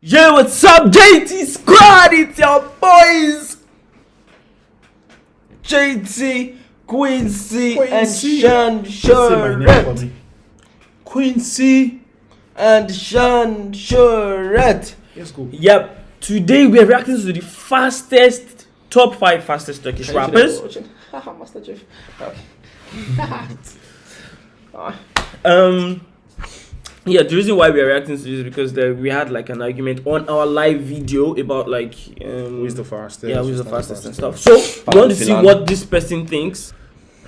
Yo, what's up, JT Squad? It's your boys, JT, Quincy, Quincy. and Sean Say my name for Shuret. me. Quincy. And Sean Shuret. Let's go. Yep. Today we are reacting to the fastest, top five fastest Turkish rappers. Master Chief. Um. Yeah, the reason why we are reacting to this is because there, we had like an argument on our live video about like um, Who is the fastest? yeah, who's Who's the not fastest and stuff. So we want to see what this person thinks.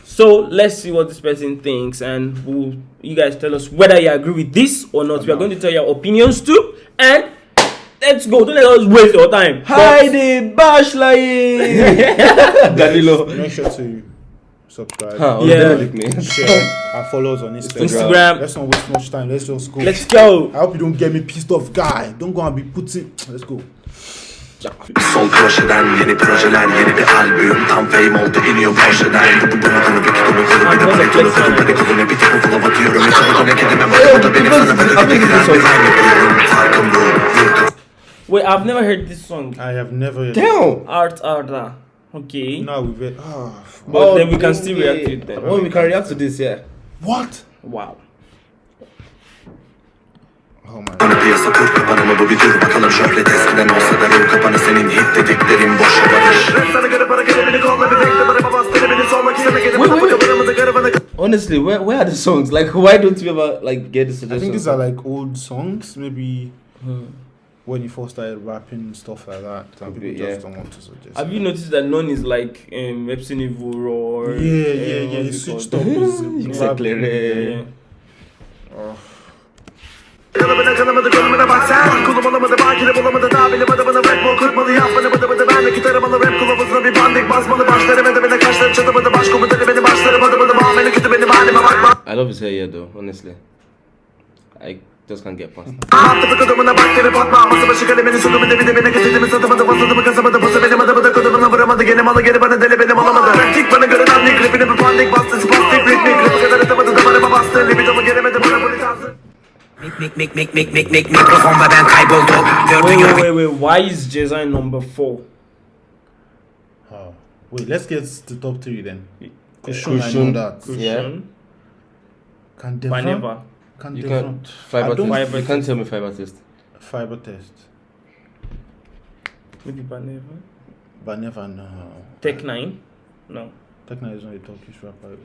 So let's see what this person thinks, and we'll, you guys tell us whether you agree with this or not. we are going to tell your opinions too, and let's go. Don't let us waste your time. Heidi Başlayın. Danilo. Make sure to subscribe, Ha, Yeah. yeah. share, and follow us on Instagram. Instagram. Let's not waste much time. Let's just go. Let's go. I hope you don't get me pissed off, guy. Don't go and be putting. Let's go. Sol projeden yeni projeler yeni bir albüm Tam fame oldu iniyor Porsche'den Bunu bunu bir konu konu bir de para konu konu Beni konu bir tek okula batıyorum Hiç okula kedime bak O da benim sana böyle bir tek ben bir aynı buluyorum Farkım bu Vurdum Wait, I've never heard this song. I have never. Damn. Art Arda. Okay. Now we've. read- Ah, But then we can still react to it then. Oh, we can react to this, yeah. what? Wow. Oh my. Bana piyasa kur kapanı mı bu bir dur Bakalım şöhret eskiden olsa da ruh kapanı Senin hit dediklerin boş olabilir Sana göre para beni kolla bir bekle Bana bastırı beni sormak isteme Gelin Wait, wait. Honestly, where where are the songs? Like, why don't we ever like get the I think these are like old songs, maybe when you first started rapping and stuff like that. Could people be, just yeah. don't want to suggest. Have you noticed that none is like um, Epson Evil or Yeah, yeah, uh, yeah. it switched up. It's Exactly. Yeah. Kanımına kanamadı konumuna bak sen Kulum olamadı bakire bulamadı daha bilemedi bana rap mi okutmalı yapmadı bıdı bıdı Ben de gitarım alı rap kılavuzuna bir bandik basmalı Başlarım edemede kaşlarım çatamadı Baş komutanı beni başlarım adı bıdı Muamele kötü benim halime bakma I love his hair, yeah, though. Honestly, I get past. it. Attı Wait, wait, wait. Why is Jezai number four? Oh. Wait, let's get to top three then. Kushun, I know that. Yeah. Cushion, Can Baneva. Devon? Can You can't five I artist. don't- You can't tell me five artist. Fiber test. Maybe Baneva. But never no. Tech Nine. No. Techno is not a Turkish rapper.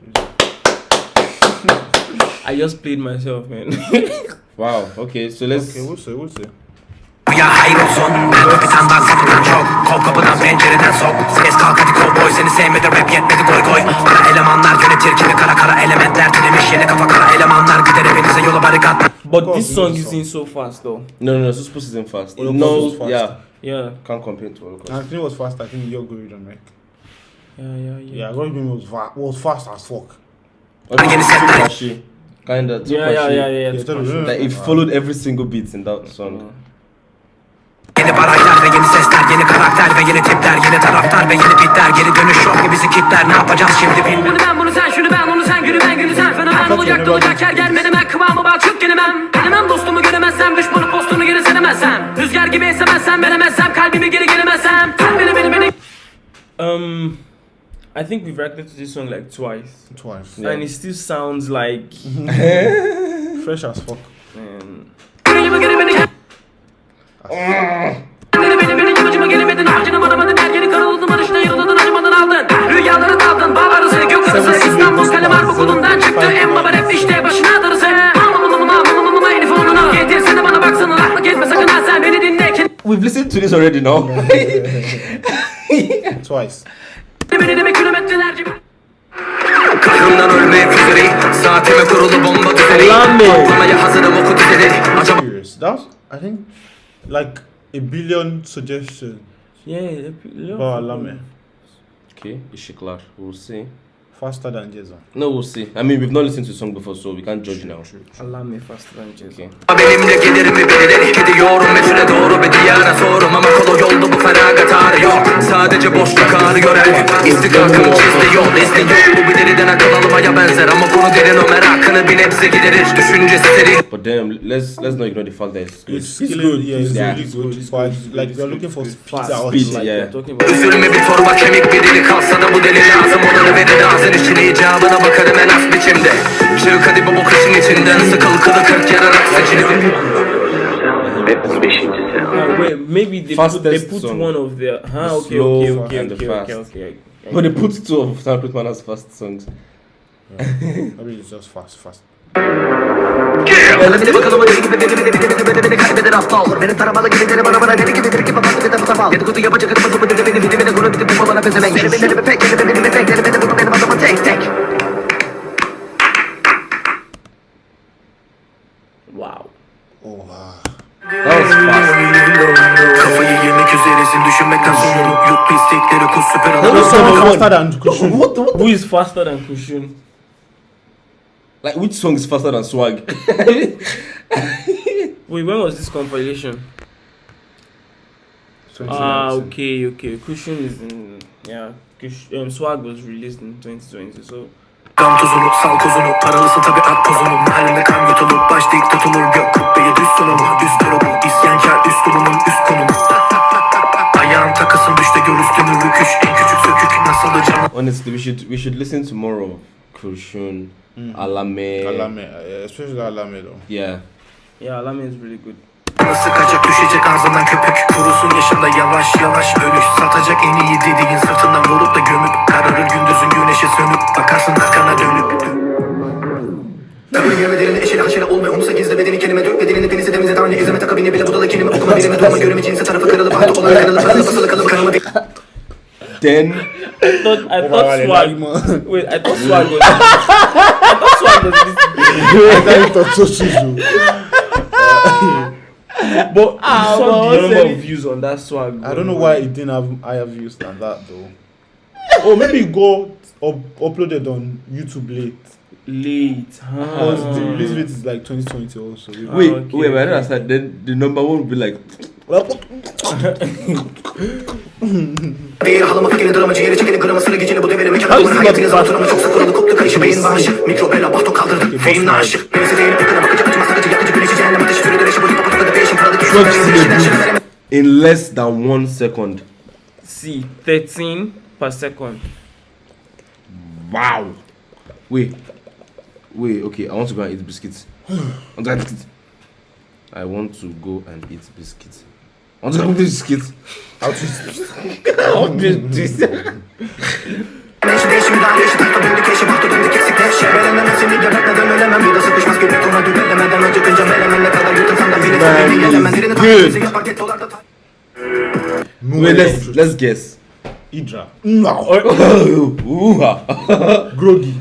I just played myself, man. Wow. Okay, so let's. Okay, we'll see, we'll see. Çok Kol kapıdan pencereden sok Ses kalk hadi kovboy Seni sevmedi rap yetmedi goy goy Kara elemanlar yönetir kimi kara kara elementler Tünemiş yeni kafa kara elemanlar Gider hepinize yolu barikat but this song is in so fast, though. No, no, no. Suspus isn't fast. Holocaust no, was fast. yeah, Yeah. can't compare to Holocaust. And I think it was fast. I think your Gordon, right? Yeah, yeah, yeah. Yeah, Gordon was fa- was fast as fuck. Yeni setler. Kinda. Yeah, yeah, yeah, yeah. yeah. Yeah. Like it followed every single beat in that song. Yeni baraylar ve yeni sesler ve yeni tipler Yeni taraftar ve yeni pitler Geri dönüş yok ki bizi kitler Ne yapacağız şimdi bilmiyorum Bunu ben bunu sen şunu ben onu sen günü ben günü sen fenomen olacak olacak yer gelmedi ben kıvamı bak çık gelemem Gelemem dostumu göremezsem düşmanı postunu geri seremezsem Rüzgar gibi esemezsem veremezsem kalbimi geri gelemezsem Sen beni beni beni Um, I think we've reacted to this song like twice. Twice. Yeah. And it still sounds like. Fresh as fuck. Um, ama gelemedin avcını varamadın erkeni kara uzun barışta yarıladın acımadan aldın. Rüyaları daldın bal arası gök arası İstanbul kalem arbokulundan çıktı. En baba rap işte başına darısı. We've listened to this already now. Twice. Kırımdan ölmek üzereyim Saatime kurulu bomba düzeni Patlamaya hazırım oku That, I think Like a billion suggestions yeah, yeah. about Lame. okay, Ishiklar. We'll see. Faster than Jason. No, we'll see. I mean, we've not listened to the song before, so we can't judge now. Me faster than. Okay. benimle gelir mi birileri Gidiyorum metüle doğru bir diyara sorum Ama kolu yolda bu feragat arıyor Sadece boşluk ağrıyor her gün İstikakımı çizdi yol yok Bu bir deliden akıl almaya benzer Ama konu derin o merakını bir nebze giderir Düşüncesi serin But damn, let's let's not ignore the fact that it's good. It's, It's good. Yeah, it's Yeah. really good. it's But good, it's like we're looking for Fast. Speed, like yeah. we're talking about. Üzülme bir torba kemik bir dili kalsa da bu deli lazım Olanı verir ağzın içine icabına bakarım en az biçimde Çık hadi bu kışın içinden sıkıl kılı kırk yararak beşincisi. Oh, wait, maybe they put, they Fastest put song. one of their. Huh, okay, slow okay, okay, and the okay, okay, fast. okay. But they put two of Sam Putman as fast songs. Maybe it's just fast, fast. Bir de bakalım o deli gibi beni beni beni beni beni beni kaybeder aptal Beni taramalı gibi deli bana bana deli gibi deli gibi bana bir de bu sabah Dedikodu yapacak adamı bu beni beni beni beni kuru bitip bu bana pezevenk Beni beni beni pek beni beni beni pek beni beni bu benim adamı tek tek Wow. Oha. That was fast. Kafayı yemek üzeresin düşünmekten sonra Yut pislikleri kus süper alalım. What is faster than Kushun? Like which song is faster than Swag? Wait, when was this compilation? Ah, okay, okay. Kushun is in. Yeah, um, Swag was released in 2020, so. Gam tuzunu sal kozunu Paralısı tabi at pozunu Mahallemde kan yutulur Baş dik tutulur Gök kubbeye düz sunumu Üst grubu İsyankar üslubunun üst konumu Ayağın takısın düşte gör üstünü rüküş En küçük sökük nasıl canı Honestly, we should we should listen to more of Kushun, Alame. Alame, uh, especially Alame though. Yeah. Yeah, Alame is really good. Sıkacak düşecek ağzından köpük Kurusun yaşında yavaş yavaş ölüş Satacak en iyi dediğin sırtından vurup da gömüp Kararır. Gündüzün güneşe sönüp Bakarsın arkana dönüp. Kabul yeme derine eşeli haşere olma. Onu gizle bedeni kelime dök bedenini denize denize tane izleme takabini bile budala kelime okuma. Birime durma göreme cinsi tarafı kırılıp Bahtı olan kanalı. Paralı basılı kalıp kanıma bir Then I thought, I Oh, thought Swag. Wait, I thought Swag was. I thought Swag was this. I thought it was so Suzu. But you Ah, saw well, the number of views on that Swag. I don't know why it didn't have higher views than that though. Oh, maybe it got up, uploaded on YouTube late. Late. Because the Huh. release date is like 2020 also. Ah, wait, okay, wait, but I don't understand. Then the number one would be like Bir halama fikrini drama ciğeri çekeni grama sıra geceni bu devirimi How Kadın is it hayatı not yazan fast? oturama çok koptu kayışı beyin bağışı Mikrobela bahto kaldırdı Neyse pekala bakıcı acıma yakıcı güneşi cehennem ateşi sürü dönüşü bu hipopotada değişim paralı düşüşü Çok verisi sinirli. değişimden şenereme in less than one second. See, 13 per second. Wow. Wait. Wait, okay, I want to go and eat biscuits. I want to go and eat biscuits. I want to go and eat biscuits. I want to go and eat biscuits. How to I want to eat biscuits. Neyse değişimi daha değişi tahta döndü keşi bahtı döndü kesik leşe Belemem seni gebertmeden ölemem Bir de sıkışmaz gibi tona dübelemeden Önce kınca melemem ne kadar yutarsam da beni Man, sevdiğini gelemem it's Birini good. takip yapar get dolarda ta- Wait, let's let's guess. Idra. No. Ooh-ha. Groggy.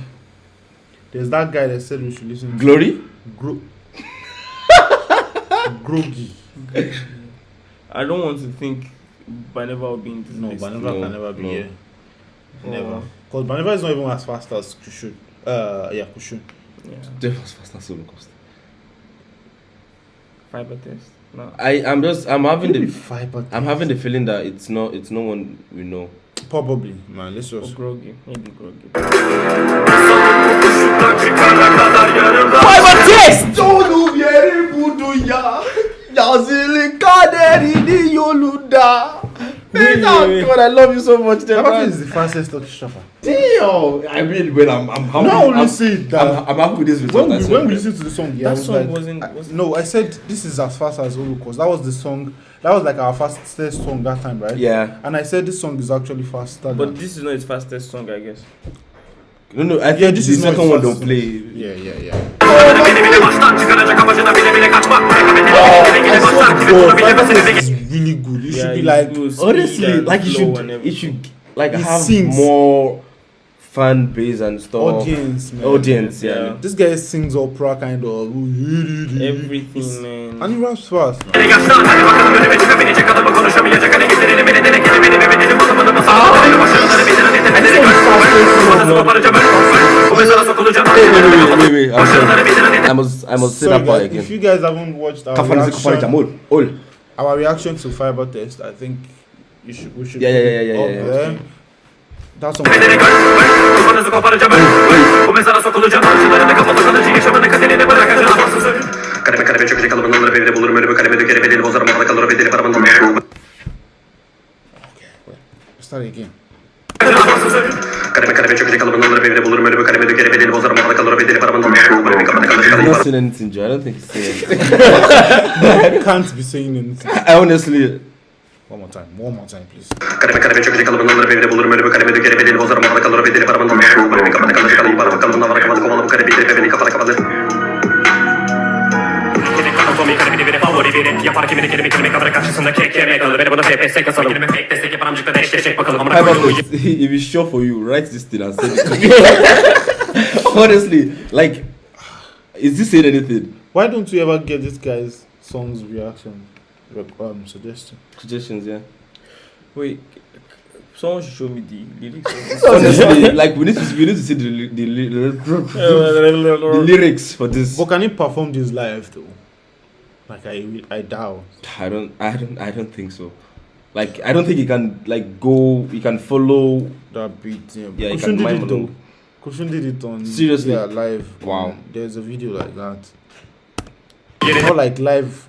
There's that guy that said we should listen Glory? Gro- Groggy. I don't want to think Baneva will be in this No, list. Baneva No, can never be no. here. Never. Oh. Because Baneva is not even as fast as Kushun. Uh, yeah, Kushun. Yeah. That was fast as Holocaust. Fiber test. No. I I'm just I'm having the fiber. I'm having the feeling that it's not it's no one we know. Probably, man. Let's Or just. groggy. Maybe groggy. Fiber test! Onu yeri budu ya. Yazılı kaderini yolunda. Wait, Oh wait, wait. God, I love you so much. Fiber Damn, is the fastest Turkish rapper. Damn. I mean, when I'm I'm happy. Not only I'm, say I'm, that. I'm happy with this result. when we, said when we that. listened to the song, yeah, I That was song like, wasn't- wasn't- no, I said this is as fast as Holocaust. That was the song. That was like our fastest song that time, right? Yeah. And I said this song is actually faster. But than, this is not his fastest song, I guess. No, no. I think Yeah, this the is not second one don't play. yeah, yeah, yeah. Beni bile baştan çıkaracak amacına bile bile kaçmak Rekabetini bile bile başlar gibi bunu God, bilemezsin Fiber eve is really good. It should be like Honestly, like you should and it should like He have sings. more fan base and stuff. audience, man. Audience, yeah. Yeah. This guy sings opera kind of. everything, man. And he raps fast. Man. I must, I must say that part again. If you guys haven't watched our reaction, our reaction to fiber test, I think you should, we should yeah, yeah, yeah, yeah, yeah, yeah. there. That's all. Let's start again. Kareme kareme çökecek alımın alırım evine bulurum. Ölümü kareme dökerim bedeni bozarım mahalı kalırım bedeni paramın alırım ölümü kapata kalır kalır Nasıl en itinci I don't think it's saying I can't be saying anything I honestly One more time, one more time please. Kareme kareme çökecek alımın alırım evine bulurum. Ölümü kareme dökerim bedeni bozarım mahalı kalır bedeni paramın alırım ölümü kapata kalır kalır kalır kalın avara kapalı kovalı bu kareme itirip beni kafana kapatır Komik kalemi biri favori biri Yapar kimini kelime kelime kamera karşısında kek yemeye kalır Beni buna FPS kasalım Kelime fake destek yapan amcıklara eşleşecek bakalım Amına how about koyduğum if it's sure for you, write this thing and send it to me. honestly, like, is this saying anything? Why don't you ever get this guy's songs reaction rec- um, suggestion? Suggestions, yeah. Wait, someone should show me the lyrics. Honestly, like we need to we need to see the ly- the, ly- the lyrics for this. But can he perform this live though? Like I, I doubt. I don't, I don't, I don't think so. Like, I don't think he can like go. He can follow. That beat. Yeah, Yeah, he Kushun can did mime it though. along. Kushun did it on Seriously? Yeah, live. Wow. There's a video like that. Yerine- Not like live.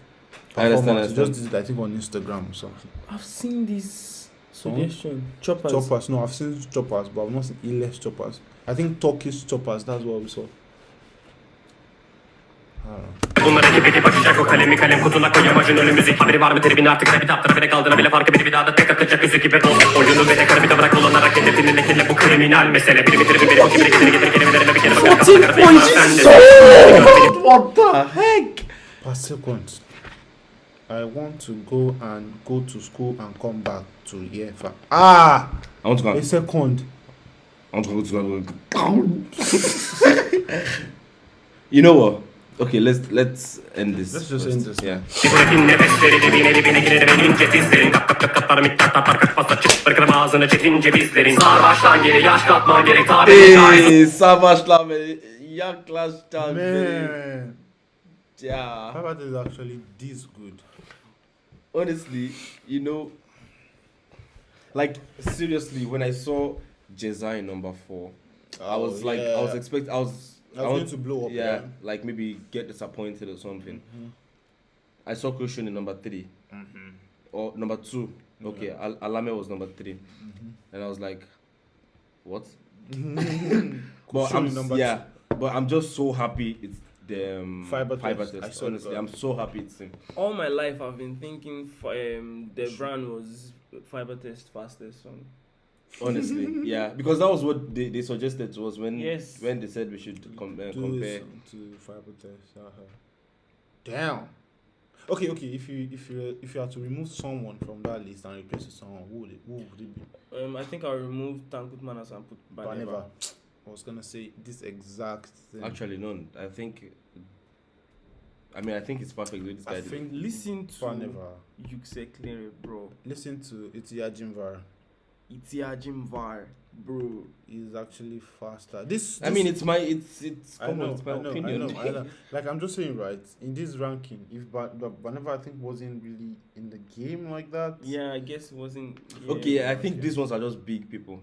I understand, performance. I understand. Just did it, I think on Instagram or something. I've seen this hmm? suggestion. Choppers. Choppers. No, I've seen choppers, but I've not seen Iles choppers. I think Turkish choppers. That's what we saw. I don't know. Bunların gibi bakacak o kalemi kalem kutuna koy amacın ölüm müzik Haberi var mı tribin artık rapi taptara bile kaldığına bile farkı biri bir daha da tek atacak yüzü gibi bol Oyunu ve de karı bir de bırak kullanarak hedefini lekele bu kriminal mesele Biri bitirir biri bakayım biri getirir getir kelimelerine bir kere bakar kafana karı değil What the heck? Per second. I want to go and go to school and come back to here. Fa- ah, I want to go. a second. I want to go. To you know what? Okay, let's let's end this. Let's just first. end this. Yeah. Hey, savaşlar beni. Yaklaştan beni. Man, Ya. Harvard is actually this good. Honestly, you know, like seriously, when I saw Ceza number four, I oh, was like, I was yeah. expect, I was, I was going to blow up, Yeah, yeah. like maybe get disappointed or something. I saw Kushun in number 3 or number two. Okay, Al- Allame was number 3 and I was like, what? but I'm number yeah, but I'm just so happy it's the um, Fiber fiber test. test. I saw Honestly, that. I'm so happy it's him. All my life, I've been thinking f- um, the brand was fiber test fastest song. Honestly yeah because that was what they, they suggested to us when Yes. when they said we should com- uh, Do compare this to fiber test. Uh-huh. Damn. Okay, okay. If you if you if you had to remove someone from that list and replace with someone, who would it who would it be? Um, I think I'll remove Tankurt Manas and put Baneva. Baneva. I was gonna say this exact thing. actually no i think i mean i think it's perfect with this guy I did. think Listen to Baneva. Yukse Clear, bro. Listen to Itia Jimvar. Itiajim Var, bro. Is actually faster. This, i mean it's my it's it's I come on, know, it's my I know, opinion I know, I know. Like I'm just saying, right? In this ranking, if Ba- Ba- Baneva I think wasn't really in the game like that. Yeah, I guess it wasn't. Yeah, okay i think yeah. these ones are just big people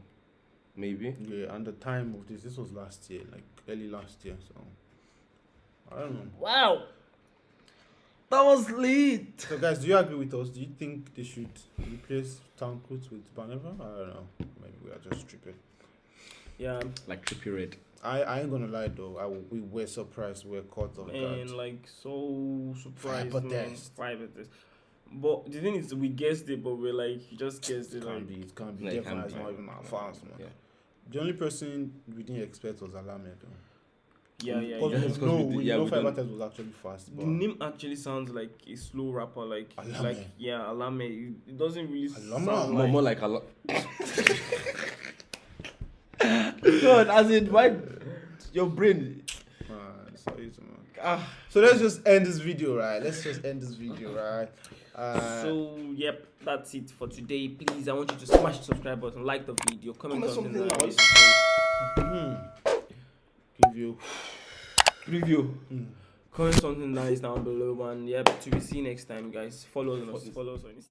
maybe Yeah, and the time of this, this was last year, like early last year. So I don't know. Wow. That was lit. So guys, do you agree with us? Do you think they should replace Tankurt with Baneva? I don't know. Maybe we are just tripping. Yeah, like trippy red I, I ain't gonna lie though. I w- we were surprised we're caught off guard. and guard. like so surprised. Fiber man. test. Fiber test. But the thing is, we guessed it, but we're like, just guessed it. It Like, can't be. It can't be. No, it Definitely, can't it's be. not even that fast, man. yeah The only person we didn't expect was Allame though. Yeah, yeah, Because yeah. it's 'cause no, we did- we yeah, know we Fiber Test was actually fast, but The name actually sounds like a slow rapper, like Allame. like yeah, Allame. It, it doesn't really Allame? sound more, like. more like a lot god as in why your brain man, sorry, man. ah So let's just end this video, right? Let's just end this video, right? Uh, So yep, that's it for today. Please, I want you to smash the subscribe button, like the video, comment, Comment something something nice. Give preview. Review Comment something nice down below, and yep, to be see you next time, guys. Follow us, follow us on Instagram.